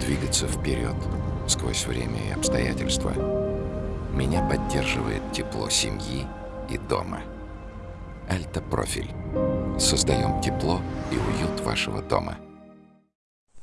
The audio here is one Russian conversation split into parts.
двигаться вперед сквозь время и обстоятельства. Меня поддерживает тепло семьи и дома. Альта-профиль. Создаем тепло и уют вашего дома.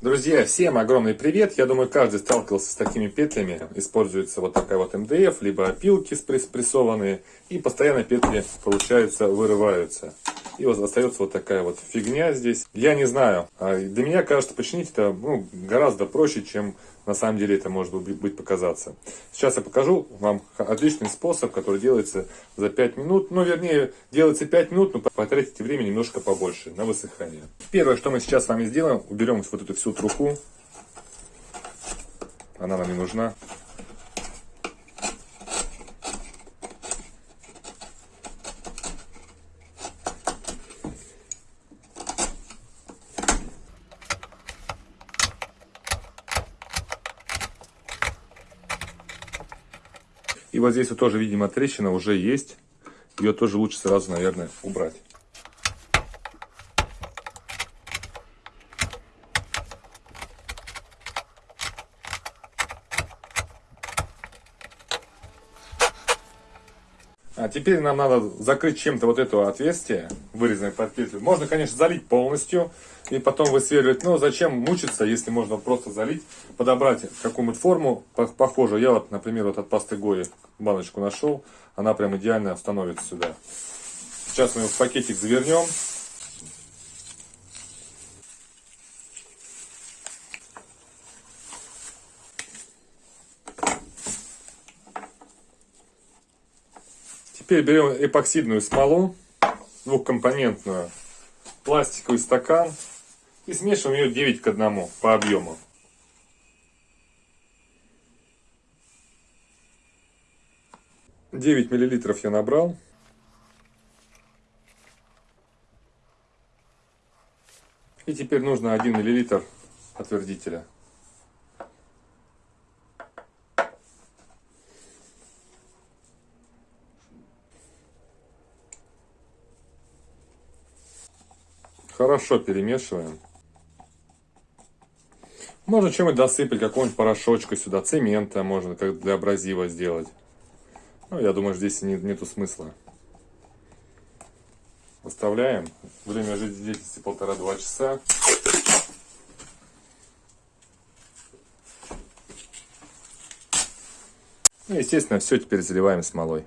Друзья, всем огромный привет! Я думаю, каждый сталкивался с такими петлями. Используется вот такая вот МДФ, либо опилки спрессованные. И постоянно петли, получается, вырываются. И вот остается вот такая вот фигня здесь. Я не знаю. А для меня кажется, починить это ну, гораздо проще, чем на самом деле это может быть показаться. Сейчас я покажу вам отличный способ, который делается за 5 минут. Ну, вернее, делается 5 минут, но потратите время немножко побольше на высыхание. Первое, что мы сейчас с вами сделаем, уберем вот эту всю труху. Она нам не нужна. И вот здесь вот тоже, видимо, трещина уже есть. Ее тоже лучше сразу, наверное, убрать. А теперь нам надо закрыть чем-то вот это отверстие, вырезанное под петлю. Можно, конечно, залить полностью и потом высверливать. Но зачем мучиться, если можно просто залить, подобрать какую-нибудь форму похожую. Я вот, например, вот от пасты Гои баночку нашел. Она прям идеально становится сюда. Сейчас мы его в пакетик завернем. Теперь берем эпоксидную смолу, двухкомпонентную, пластиковый стакан и смешиваем ее 9 к 1 по объему. Девять миллилитров я набрал. И теперь нужно 1 миллилитр отвердителя. Хорошо перемешиваем. Можно чем-нибудь досыпать, какого-нибудь порошочка сюда, цемента можно, как для абразива сделать. Ну, я думаю, здесь нет, нету смысла. Оставляем. Время жизнедеятельности полтора-два часа. Ну, естественно, все теперь заливаем смолой.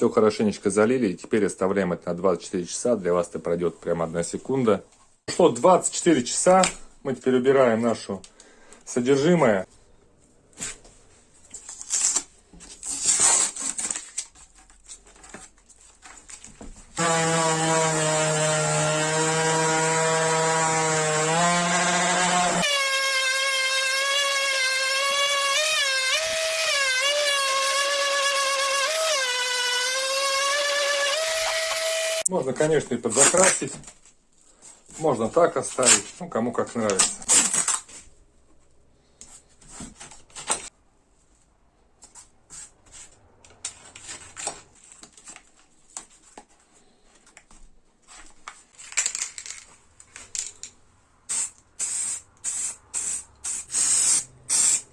Все хорошенечко залили. И теперь оставляем это на 24 часа. Для вас это пройдет прямо одна секунда. Прошло 24 часа. Мы теперь убираем нашу содержимое. Можно, конечно, и подзакрасить. Можно так оставить. Ну, кому как нравится.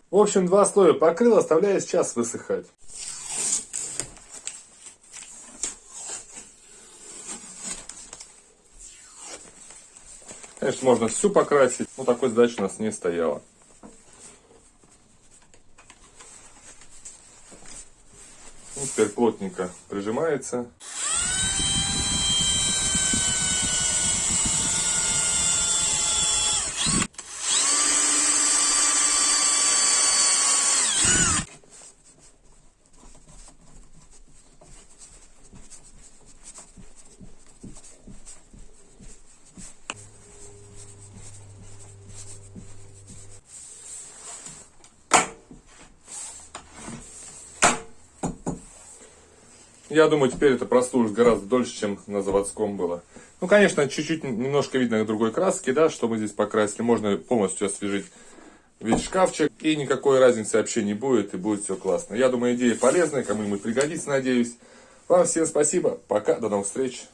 В общем, два слоя покрыл, оставляю сейчас высыхать. Конечно, можно всю покрасить, но такой задачи у нас не стояло. Ну, теперь плотненько прижимается. Я думаю, теперь это прослужит гораздо дольше, чем на заводском было. Ну, конечно, чуть-чуть немножко видно другой краски, да, что мы здесь покрасили. Можно полностью освежить весь шкафчик, и никакой разницы вообще не будет, и будет все классно. Я думаю, идея полезная, кому-нибудь пригодится, надеюсь. Вам всем спасибо, пока, до новых встреч.